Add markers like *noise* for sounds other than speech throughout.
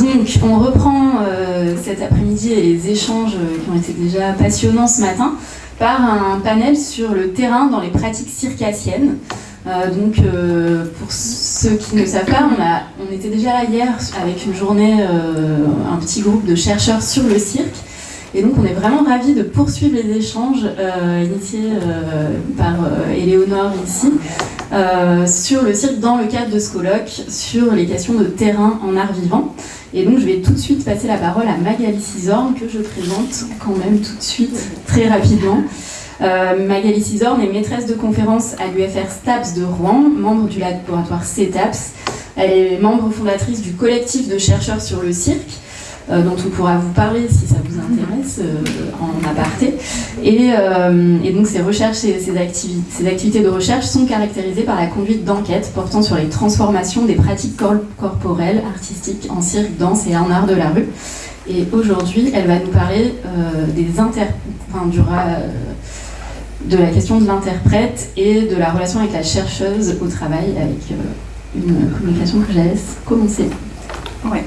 Donc, on reprend euh, cet après-midi les échanges qui ont été déjà passionnants ce matin par un panel sur le terrain dans les pratiques circassiennes. Euh, donc, euh, pour ceux qui ne savent pas, on, on, était déjà là hier avec une journée, un petit groupe de chercheurs sur le cirque. Et donc, on est vraiment ravis de poursuivre les échanges initiés par Éléonore ici sur le cirque dans le cadre de ce colloque sur les questions de terrain en art vivant. Et donc je vais tout de suite passer la parole à Magali Cisorne, que je présente quand même tout de suite, très rapidement. Euh, Magali Cisorne est maîtresse de conférence à l'UFR STAPS de Rouen, membre du laboratoire CETAPS. Elle est membre fondatrice du collectif de chercheurs sur le cirque, euh, dont on pourra vous parler si ça vous intéresse euh, en aparté. Et, euh, et, donc ces recherches et ces, activités, ces activités de recherche sont caractérisées par la conduite d'enquêtes portant sur les transformations des pratiques corporelles, artistiques en cirque, danse et en art de la rue. Et aujourd'hui, elle va nous parler des inter... de la question de l'interprète et de la relation avec la chercheuse au travail, avec une communication que je laisse commencer. Ouais.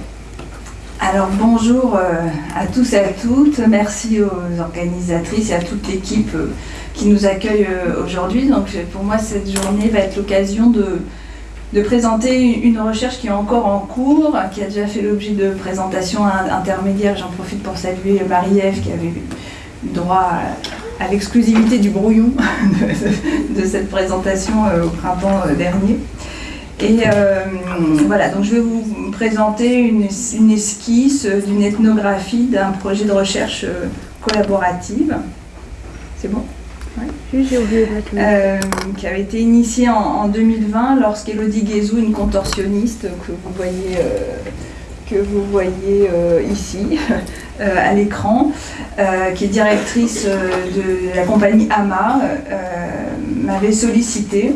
Alors bonjour euh, à tous et à toutes, merci aux organisatrices et à toute l'équipe euh, qui nous accueille euh, aujourd'hui. Donc pour moi cette journée va être l'occasion de, présenter une recherche qui est encore en cours, qui a déjà fait l'objet de présentations intermédiaires. J'en profite pour saluer Marie-Ève qui avait eu droit à, l'exclusivité du brouillon *laughs* de, cette présentation au printemps dernier. Et euh, voilà, donc je vais vous présenter une, esquisse d'une ethnographie d'un projet de recherche euh, collaborative. C'est bon? Oui, j'ai oublié euh, qui avait été initié en, 2020 lorsqu'Elodie Guézou, une contorsionniste que vous voyez, que vous voyez ici *laughs* à l'écran, qui est directrice de la compagnie AMA, m'avait sollicité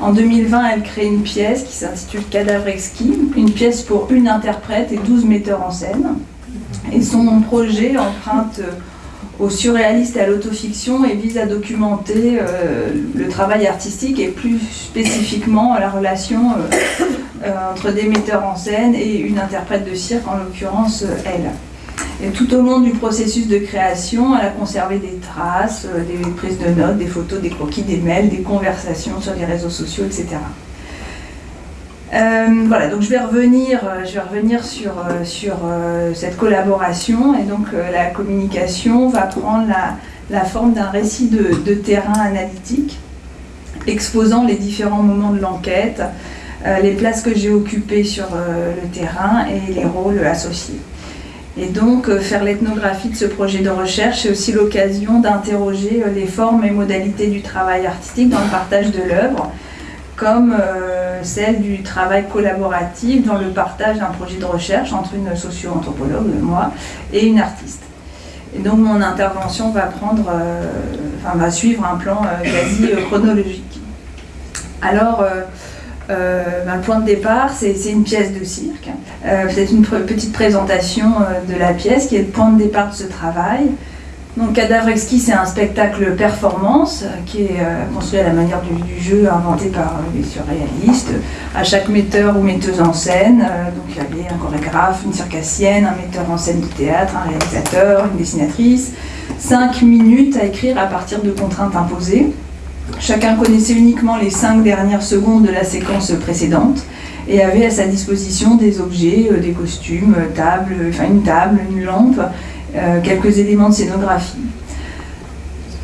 en 2020, elle crée une pièce qui s'intitule Cadavre exquis, une pièce pour une interprète et 12 metteurs en scène. Et son projet emprunte au surréaliste et à l'autofiction et vise à documenter euh, le travail artistique et plus spécifiquement la relation euh, euh, entre des metteurs en scène et une interprète de cirque, en l'occurrence elle. Tout au long du processus de création, elle a conservé des traces, euh, des prises de notes, des photos, des croquis, des mails, des conversations sur les réseaux sociaux, etc. Euh, voilà, donc je vais revenir, euh, sur, cette collaboration et donc la communication va prendre la, forme d'un récit de, terrain analytique exposant les différents moments de l'enquête, les places que j'ai occupées sur le terrain et les rôles associés. Et donc, euh, faire l'ethnographie de ce projet de recherche, c'est aussi l'occasion d'interroger euh, les formes et modalités du travail artistique dans le partage de l'œuvre, comme euh, celle du travail collaboratif dans le partage d'un projet de recherche entre une socio-anthropologue, moi, et une artiste. Et donc, mon intervention va prendre, enfin, va suivre un plan quasi chronologique. Alors, ben, le point de départ, c'est une pièce de cirque. Euh, Peut-être une petite présentation euh, de la pièce qui est le point de départ de ce travail. Donc Cadavre exquis, c'est un spectacle performance euh, qui est construit à la manière du, jeu inventé par les surréalistes. À chaque metteur ou metteuse en scène, donc il y avait un chorégraphe, une circassienne, un metteur en scène de théâtre, un réalisateur, une dessinatrice. Cinq minutes à écrire à partir de contraintes imposées. Chacun connaissait uniquement les cinq dernières secondes de la séquence précédente et avait à sa disposition des objets, euh, des costumes, euh, enfin une table, une lampe, euh, quelques éléments de scénographie.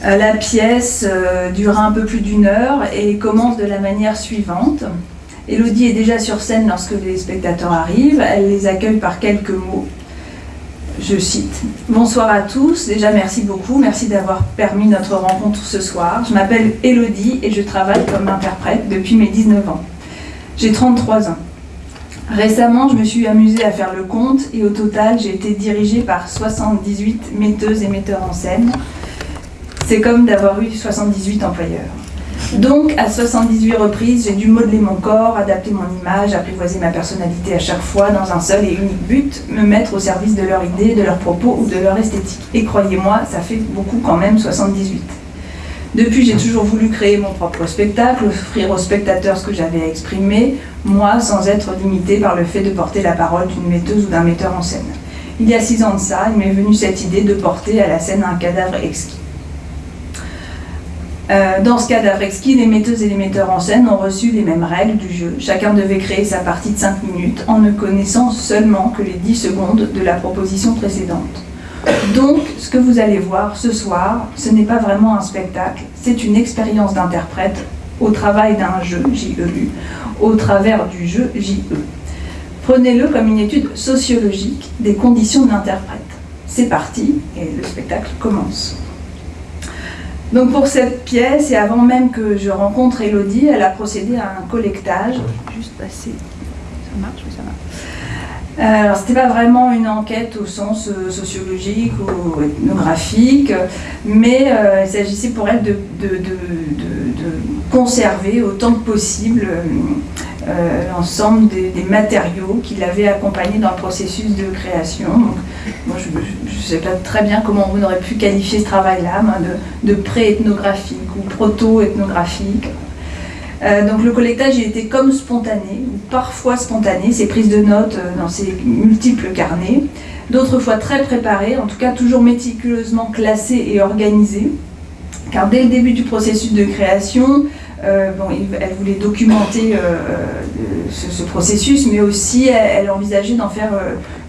La pièce dura un peu plus d'une heure et commence de la manière suivante. Elodie est déjà sur scène lorsque les spectateurs arrivent, elle les accueille par quelques mots je cite Bonsoir à tous, déjà merci beaucoup, merci d'avoir permis notre rencontre ce soir. Je m'appelle Elodie et je travaille comme interprète depuis mes 19 ans. J'ai 33 ans. Récemment, je me suis amusée à faire le compte et au total, j'ai été dirigée par 78 metteuses et metteurs en scène. C'est comme d'avoir eu 78 employeurs. Donc, à 78 reprises, j'ai dû modeler mon corps, adapter mon image, apprivoiser ma personnalité à chaque fois dans un seul et unique but, me mettre au service de leur idée, de leurs propos ou de leur esthétique. Et croyez-moi, ça fait beaucoup quand même 78. Depuis, j'ai toujours voulu créer mon propre spectacle, offrir aux spectateurs ce que j'avais à exprimer, moi, sans être limité par le fait de porter la parole d'une metteuse ou d'un metteur en scène. Il y a six ans de ça, il m'est venu cette idée de porter à la scène un cadavre exquis. Euh, dans ce cadavre exquis, les metteuses et les metteurs en scène ont reçu les mêmes règles du jeu. Chacun devait créer sa partie de 5 minutes en ne connaissant seulement que les 10 secondes de la proposition précédente. Donc, ce que vous allez voir ce soir, ce n'est pas vraiment un spectacle, c'est une expérience d'interprète au travail d'un jeu, JEU, au travers du jeu JE. Prenez-le comme une étude sociologique des conditions de l'interprète. C'est parti et le spectacle commence. Donc pour cette pièce, et avant même que je rencontre Elodie, elle a procédé à un collectage. Juste passer. Ça marche, oui, ça marche. Euh, alors, c'était pas vraiment une enquête au sens euh, sociologique ou ethnographique, mais euh, il s'agissait pour elle de, conserver autant que possible l'ensemble des, matériaux qui l'avaient accompagné dans le processus de création. moi, je ne sais pas très bien comment on aurait pu qualifier ce travail-là, de, de pré-ethnographique ou proto-ethnographique. Euh, donc le collectage il était comme spontané, ou parfois spontané, ces prises de notes euh, dans ces multiples carnets, d'autres fois très préparées, en tout cas toujours méticuleusement classées et organisées, car dès le début du processus de création, euh, elle voulait documenter ce, processus, mais aussi elle, envisageait d'en faire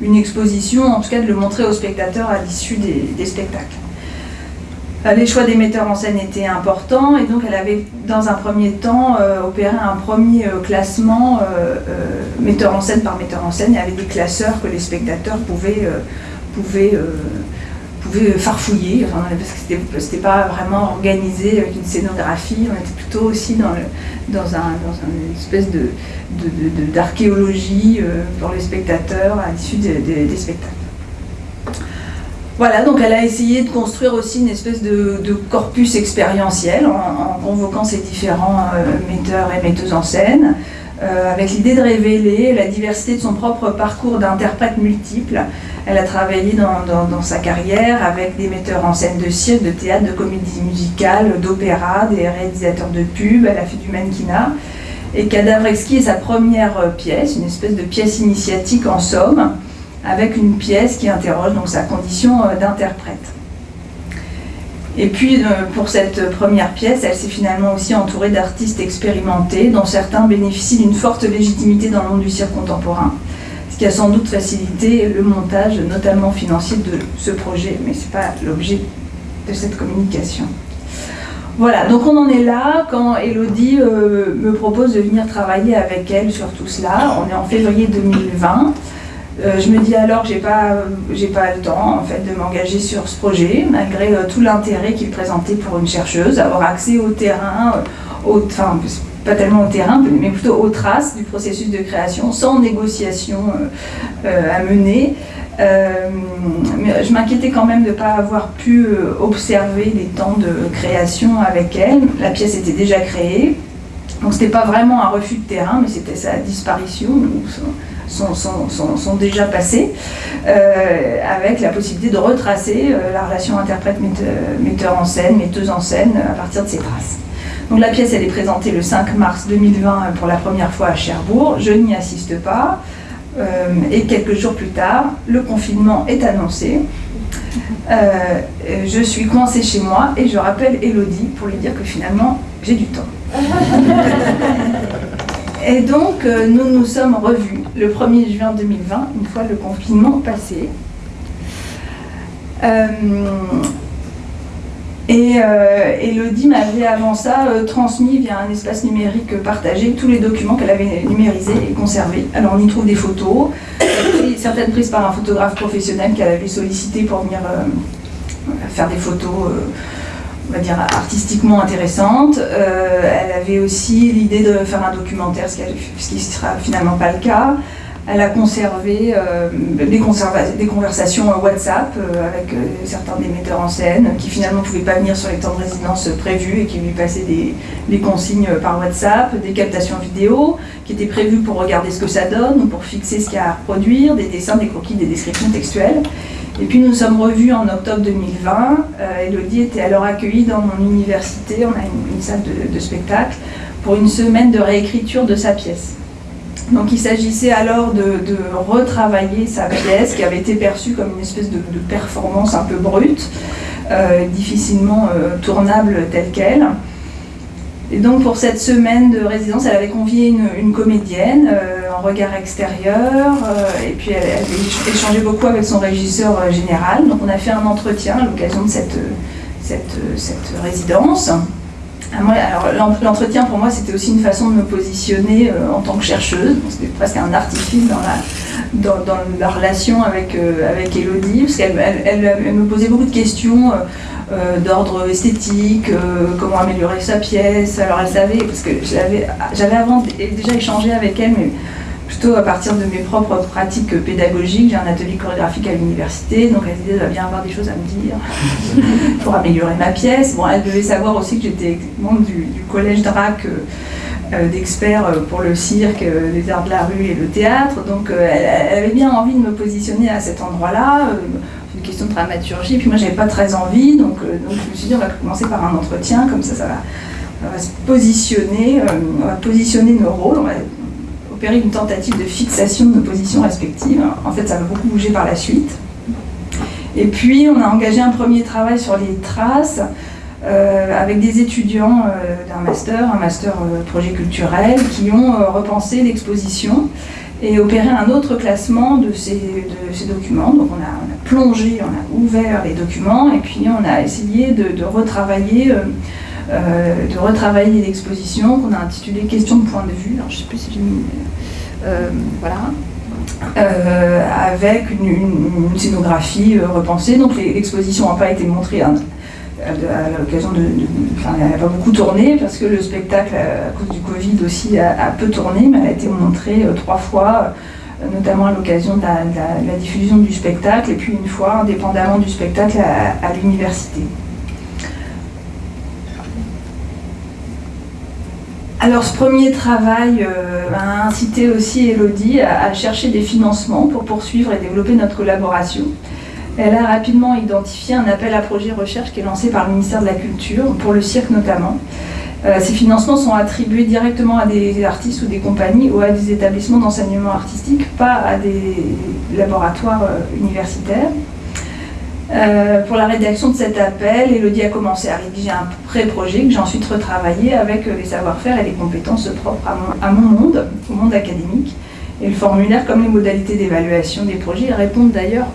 une exposition, en tout cas de le montrer aux spectateurs à l'issue des spectacles. Euh, les choix des metteurs en scène étaient importants et donc elle avait dans un premier temps euh, opéré un premier euh, classement metteur en scène par metteur en scène. Y avait des classeurs que les spectateurs pouvaient, pouvaient, pouvaient farfouiller, parce que c'était pas vraiment organisé avec une scénographie, on était plutôt aussi dans, un, une espèce d'archéologie de, pour les spectateurs à l'issue des spectacles. Voilà, donc elle a essayé de construire aussi une espèce de, corpus expérientiel en, convoquant ces différents euh, metteurs et metteuses en scène, euh, avec l'idée de révéler la diversité de son propre parcours d'interprète multiple. Elle a travaillé dans, sa carrière avec des metteurs en scène de cirque, de théâtre, de comédie musicale, d'opéra, des réalisateurs de pubs, elle a fait du mannequinat. Et Cadavre exquis est sa première pièce, une espèce de pièce initiatique en somme, avec une pièce qui interroge donc sa condition euh, d'interprète. Et puis euh, pour cette première pièce, elle s'est finalement aussi entourée d'artistes expérimentés, dont certains bénéficient d'une forte légitimité dans le monde du cirque contemporain, ce qui a sans doute facilité le montage, notamment financier, de ce projet, mais ce n'est pas l'objet de cette communication. Voilà, donc on en est là quand Elodie euh, me propose de venir travailler avec elle sur tout cela. On est en février 2020. Euh, je me dis alors que j'ai pas, pas le temps en fait de m'engager sur ce projet, malgré euh, tout l'intérêt qu'il présentait pour une chercheuse, avoir accès au terrain, euh, enfin pas tellement au terrain, mais plutôt aux traces du processus de création, sans négociation à mener. mais je m'inquiétais quand même de ne pas avoir pu observer les temps de création avec elle. La pièce était déjà créée, donc c'était pas vraiment un refus de terrain, mais c'était sa disparition sont, déjà passés, euh, avec la possibilité de retracer euh, la relation interprète-metteur en scène, metteuse en scène, à partir de ces traces. Donc la pièce, elle est présentée le 5 mars 2020 pour la première fois à Cherbourg. Je n'y assiste pas. Euh, et quelques jours plus tard, le confinement est annoncé. je suis coincée chez moi et je rappelle Elodie pour lui dire que finalement, j'ai du temps. *laughs* Et donc, euh, nous nous sommes revus le 1er juin 2020, une fois le confinement passé. Euh, et euh, Elodie m'avait avant ça transmis via un espace numérique partagé tous les documents qu'elle avait numérisés et conservés. Alors on y trouve des photos, certaines prises par un photographe professionnel qu'elle avait sollicité pour venir faire des photos on va dire, artistiquement intéressante. Euh, elle avait aussi l'idée de faire un documentaire, ce qui ne sera finalement pas le cas. Elle a conservé euh, des, conversations WhatsApp euh, avec euh, certains des metteurs en scène qui finalement ne pouvaient pas venir sur les temps de résidence prévus et qui lui passaient des, consignes par WhatsApp, des captations vidéo qui étaient prévues pour regarder ce que ça donne ou pour fixer ce qu'il y a à reproduire, des dessins, des croquis, des descriptions textuelles. Et puis nous sommes revus en octobre 2020. Elodie était alors accueillie dans mon université, on a une, salle de spectacle, pour une semaine de réécriture de sa pièce. Donc il s'agissait alors de, retravailler sa pièce qui avait été perçue comme une espèce de, performance un peu brute, euh, difficilement euh, tournable telle qu'elle. Et donc pour cette semaine de résidence, elle avait convié une, comédienne euh, en regard extérieur, et puis elle, avait échangé beaucoup avec son régisseur général. Donc on a fait un entretien à l'occasion de cette résidence. Ah, alors l'entretien pour moi c'était aussi une façon de me positionner euh, en tant que chercheuse, c'était presque un artifice dans la, relation avec, euh, avec Elodie, parce qu'elle elle, me posait beaucoup de questions euh, d'ordre esthétique, comment améliorer sa pièce, alors elle savait, parce que j'avais avant déjà échangé avec elle, mais plutôt à partir de mes propres pratiques pédagogiques. J'ai un atelier chorégraphique à l'université, donc elle disait, doit bien avoir des choses à me dire *laughs* pour améliorer ma pièce. Bon, elle devait savoir aussi que j'étais membre du, collège DRAC euh, euh, d'experts euh, pour le cirque, les arts de la rue et le théâtre. Donc elle, avait bien envie de me positionner à cet endroit-là. Une question de dramaturgie, puis moi j'avais pas très envie, donc, donc je me suis dit on va commencer par un entretien, comme ça ça va, on va se positionner, on va positionner nos rôles, une tentative de fixation de nos positions respectives. En fait, ça va beaucoup bouger par la suite. Et puis, on a engagé un premier travail sur les traces euh, avec des étudiants euh, d'un master, un master euh, projet culturel, qui ont repensé l'exposition et opéré un autre classement de ces documents. Donc, on a, plongé, on a ouvert les documents et puis on a essayé de, retravailler. De retravailler l'exposition qu'on a intitulée Question de point de vue. Alors, je sais plus si j'ai mis euh, voilà. Euh, avec une, scénographie euh, repensée. Donc l'exposition n'a pas été montrée à, l'occasion de, Enfin, elle n'a pas beaucoup tourné parce que le spectacle, à cause du Covid aussi, a, peu tourné, mais elle a été montrée trois fois, notamment à l'occasion de, la, diffusion du spectacle et puis une fois, indépendamment du spectacle, à l'université. Alors ce premier travail euh, a incité aussi Elodie à, chercher des financements pour poursuivre et développer notre collaboration. Elle a rapidement identifié un appel à projet recherche qui est lancé par le ministère de la Culture, pour le cirque notamment. Euh, ces financements sont attribués directement à des artistes ou des compagnies ou à des établissements d'enseignement artistique, pas à des laboratoires euh, universitaires. Euh, pour la rédaction de cet appel, Elodie a commencé à rédiger un pré-projet que j'ai ensuite retravaillé avec euh, les savoir-faire et les compétences propres à mon, monde, au monde académique. Et le formulaire, comme les modalités d'évaluation des projets, répondent d'ailleurs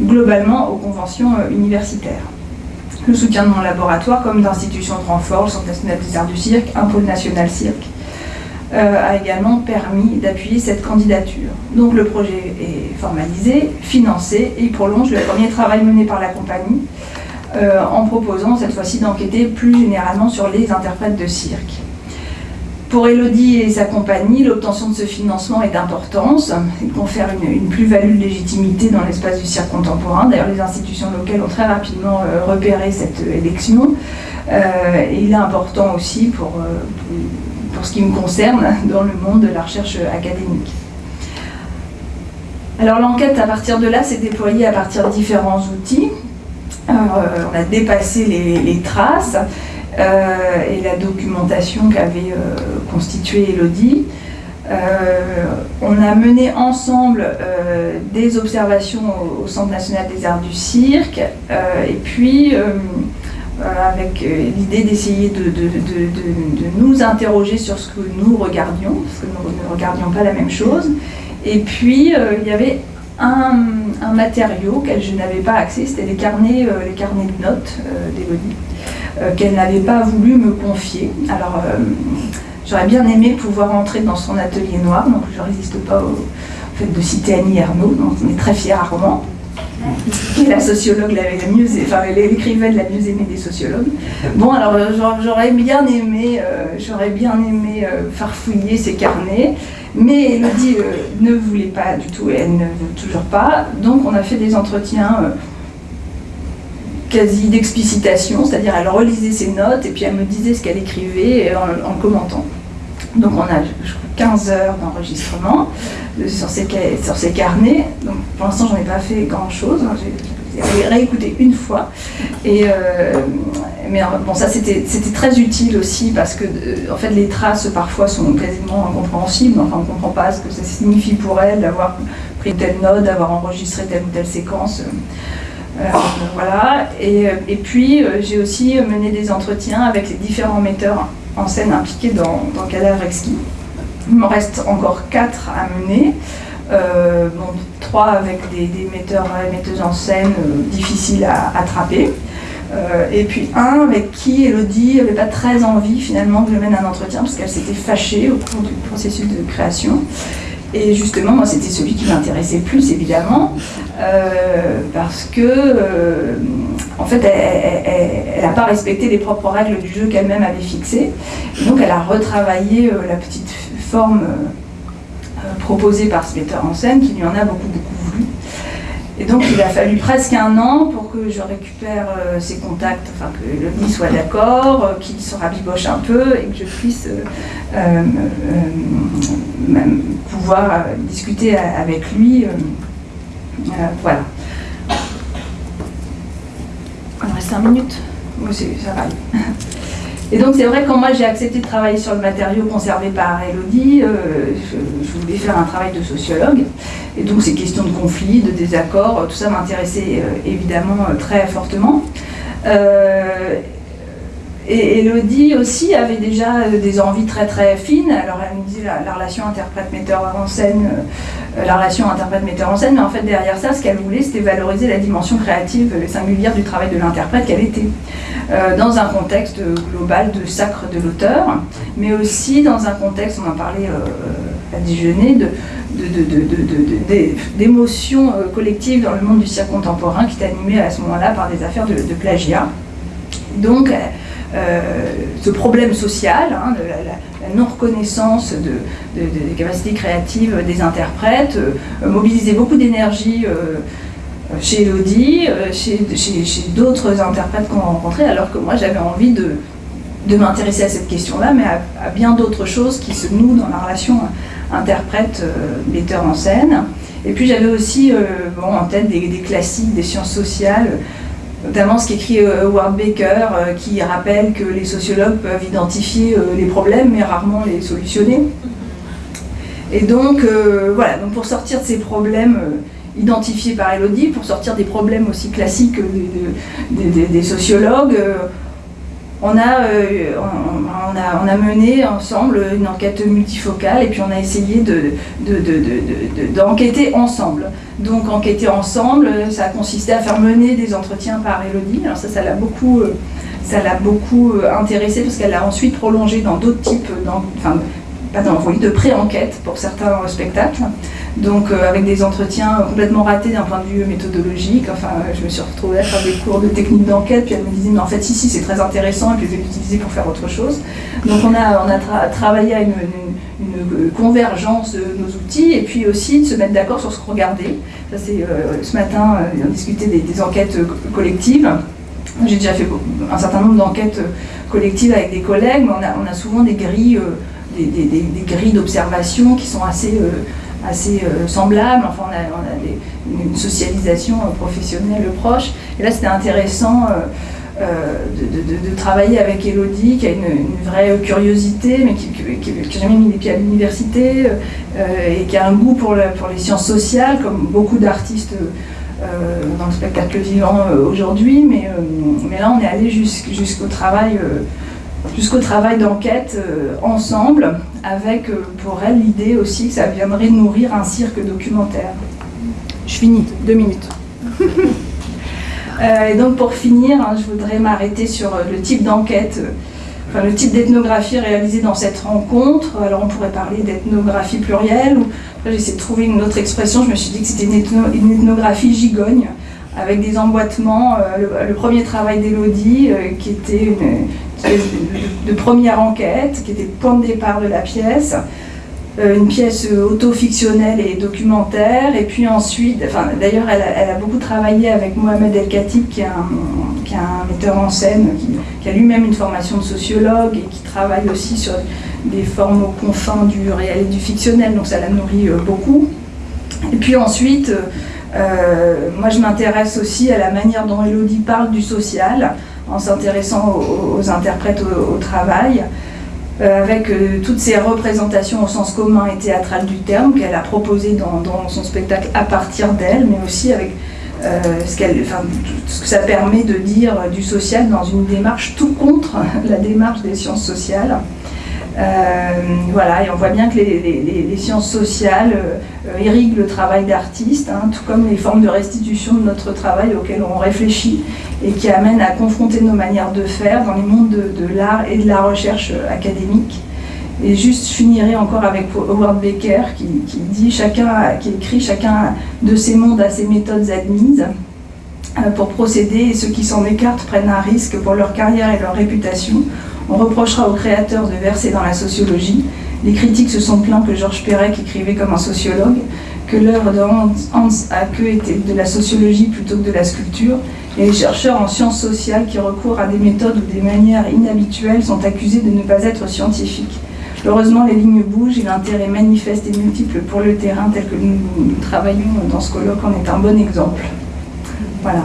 globalement aux conventions euh, universitaires. Le soutien de mon laboratoire, comme d'institutions de renfort, le Centre national des arts du cirque, un pôle national cirque, a également permis d'appuyer cette candidature. Donc le projet est formalisé, financé et prolonge le premier travail mené par la compagnie euh, en proposant cette fois-ci d'enquêter plus généralement sur les interprètes de cirque. Pour Elodie et sa compagnie, l'obtention de ce financement est d'importance. Il confère une, plus-value de légitimité dans l'espace du cirque contemporain. D'ailleurs, les institutions locales ont très rapidement euh, repéré cette élection. et il est important aussi pour pour ce qui me concerne, dans le monde de la recherche académique. Alors l'enquête à partir de là s'est déployée à partir de différents outils. Euh, on a dépassé les, traces euh, et la documentation qu'avait euh, constituée Elodie. on a mené ensemble des observations au, Centre national des arts du cirque et puis avec l'idée d'essayer de, nous interroger sur ce que nous regardions, parce que nous ne regardions pas la même chose. Et puis, euh, il y avait un, matériau auquel je n'avais pas accès, c'était les carnets, les carnets de notes d'Elodie, qu'elle n'avait pas voulu me confier. Alors, j'aurais bien aimé pouvoir entrer dans son atelier noir, donc je ne résiste pas au fait de citer Annie Ernaux, dont on est très fiers à Rouen. La sociologue la, la mieux, enfin l'écrivaine la mieux aimée des sociologues. Bon, alors euh, j'aurais bien aimé, euh, j'aurais bien aimé euh, farfouiller ces carnets, mais Elodie ne voulait pas du tout et elle ne veut toujours pas. Donc on a fait des entretiens quasi d'explicitation, c'est-à-dire elle relisait ses notes et puis elle me disait ce qu'elle écrivait en commentant. Donc on a 15 heures d'enregistrement sur ces, sur ces carnets. Donc pour l'instant, j'en ai pas fait grand-chose. Hein. J'ai réécouté une fois. Euh, mais bon, ça c'était très utile aussi parce que euh, en fait, les traces parfois sont quasiment incompréhensibles. Enfin, on ne comprend pas ce que ça signifie pour elle d'avoir pris telle note, d'avoir enregistré telle ou telle séquence. Euh, voilà. Et, et puis, j'ai aussi mené des entretiens avec les différents metteurs en scène impliqués dans, dans Cadavre Exquis. Il me reste encore quatre à mener. Euh, trois avec des, metteurs et metteuses en scène euh, difficiles à attraper. Euh, et puis un avec qui Elodie n'avait pas très envie finalement que je mène un entretien parce qu'elle s'était fâchée au cours du processus de création. Et justement, moi, c'était celui qui m'intéressait plus, évidemment, parce que, en fait, elle n'a pas respecté les propres règles du jeu qu'elle-même avait fixées. donc, elle a retravaillé la petite forme euh, proposée par ce metteur en scène qui lui en a beaucoup, beaucoup voulu. Et donc il a fallu presque un an pour que je récupère euh, ses contacts, enfin que le nid soit d'accord, euh, qu'il se rabiboche un peu et que je puisse pouvoir discuter avec lui. voilà. Il me reste 5 minutes Oui, ça va. *laughs* Et donc c'est vrai quand moi j'ai accepté de travailler sur le matériau conservé par Elodie, euh, je, voulais faire un travail de sociologue. Et donc ces questions de conflit, de désaccord, tout ça m'intéressait euh, évidemment euh, très fortement. Et Elodie aussi avait déjà des envies très très fines. Alors elle me dit la, relation interprète-metteur en scène, la relation interprète-metteur en scène, mais en fait derrière ça, ce qu'elle voulait, c'était valoriser la dimension créative et singulière du travail de l'interprète qu'elle était. Euh, dans un contexte global de sacre de l'auteur, mais aussi dans un contexte, on en parlait euh, à déjeuner, d'émotions euh, collectives dans le monde du cirque contemporain qui est animé à ce moment-là par des affaires de, plagiat. Donc, ce problème social, hein, de la, non-reconnaissance des capacités créatives des interprètes, mobilisait beaucoup d'énergie chez Elodie, euh, chez, d'autres interprètes qu'on a rencontrés, alors que moi j'avais envie de, de m'intéresser à cette question-là, mais à, bien d'autres choses qui se nouent dans la relation interprète-metteur en scène. Et puis j'avais aussi euh, en tête des, classiques des sciences sociales, notamment ce qu'écrit euh, Howard Baker, qui rappelle que les sociologues peuvent identifier les problèmes, mais rarement les solutionner. Et donc, voilà, donc pour sortir de ces problèmes identifié par Elodie pour sortir des problèmes aussi classiques des, sociologues. Euh, on a, euh, a, a, mené ensemble une enquête multifocale et puis on a essayé d'enquêter de, ensemble. Donc enquêter ensemble, ça a consisté à faire mener des entretiens par Elodie. Alors ça, ça l'a beaucoup, ça l'a beaucoup intéressé parce qu'elle l'a ensuite prolongé dans d'autres types, enfin, pas de pré-enquête pour certains spectacles donc euh, avec des entretiens complètement ratés d'un point de vue méthodologique. Enfin, je me suis retrouvée à faire des cours de technique d'enquête, puis elle me disait, mais en fait, si, si, c'est très intéressant, et puis je vais l'utiliser pour faire autre chose. Donc on a, travaillé à une, convergence de nos outils, et puis aussi de se mettre d'accord sur ce qu'on regardait. Ça, c'est euh, ce matin, euh, on discutait des, enquêtes collectives. J'ai déjà fait un certain nombre d'enquêtes collectives avec des collègues, mais on a souvent des grilles, des, grilles d'observation qui sont assez assez euh, semblables. Enfin, on a, une socialisation euh, professionnelle proche. Et là, c'était intéressant euh, de, travailler avec Elodie, qui a une, vraie curiosité, mais qui n'a jamais mis les pieds à l'université, et qui a un goût pour, les sciences sociales, comme beaucoup d'artistes. dans le spectacle vivant aujourd'hui, mais là on est allé jusqu'au travail jusqu'au travail d'enquête euh, ensemble, avec euh, pour elle l'idée aussi que ça viendrait nourrir un cirque documentaire. Je finis, deux minutes. *laughs* Euh, et donc pour finir, hein, je voudrais m'arrêter sur le type d'enquête, enfin le type d'ethnographie réalisée dans cette rencontre. Alors on pourrait parler d'ethnographie plurielle, ou j'ai essayé de trouver une autre expression, je me suis dit que c'était une, ethnographie gigogne. avec des emboîtements. Le, premier travail d'Elodie, qui était une, de, première enquête, qui était le point de départ de la pièce. une pièce auto-fictionnelle et documentaire. Et puis ensuite, d'ailleurs, elle, a beaucoup travaillé avec Mohamed El Khatib, qui est un, metteur en scène, qui, a lui-même une formation de sociologue et qui travaille aussi sur des formes aux confins du réel et du fictionnel, donc ça la nourrit beaucoup. Et puis ensuite, euh, moi je m'intéresse aussi à la manière dont Elodie parle du social, en s'intéressant aux, interprètes au, travail, euh, avec euh, toutes ces représentations au sens commun et théâtral du terme qu'elle a proposées dans, son spectacle à partir d'elle, mais aussi avec ce, ce, que ça permet de dire du social dans une démarche tout contre *laughs* la démarche des sciences sociales. Euh, voilà, et on voit bien que les, sciences sociales euh, irriguent le travail d'artiste, hein, tout comme les formes de restitution de notre travail auxquelles on réfléchit et qui amènent à confronter nos manières de faire dans les mondes de, l'art et de la recherche euh, académique. Et juste, je finirai encore avec Howard Baker qui, dit chacun, qui écrit chacun de ces mondes a ses méthodes admises pour procéder et ceux qui s'en écartent prennent un risque pour leur carrière et leur réputation on reprochera aux créateurs de verser dans la sociologie. Les critiques se sont plaints que Georges Perec écrivait comme un sociologue, que l'œuvre de Hans Hacke était de la sociologie plutôt que de la sculpture, et les chercheurs en sciences sociales qui recourent à des méthodes ou des manières inhabituelles sont accusés de ne pas être scientifiques. Heureusement, les lignes bougent et l'intérêt manifeste et multiple pour le terrain tel que nous, nous travaillons dans ce colloque en est un bon exemple. Voilà.